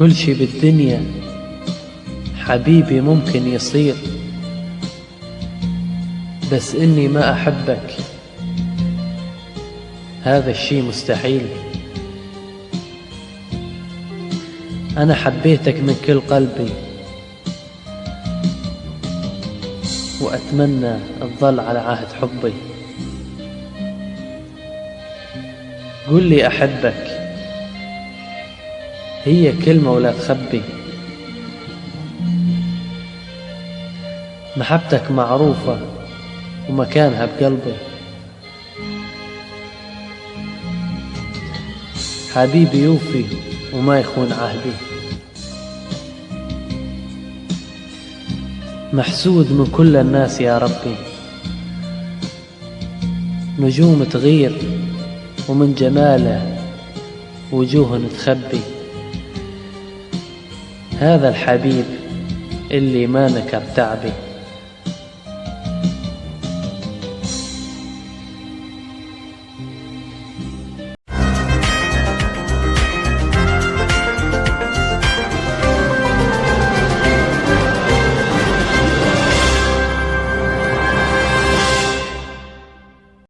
كل شي بالدنيا حبيبي ممكن يصير بس إني ما أحبك. هذا الشي مستحيل. أنا حبيتك من كل قلبي وأتمنى تظل على عهد حبي. قل لي أحبك. هي كلمة ولا تخبي. محبتك معروفة ومكانها بقلبي. حبيبي يوفي وما يخون عهدي. محسود من كل الناس يا ربي. نجوم تغير ومن جماله وجوه تخبي. هذا الحبيب اللي ما نكر تعبي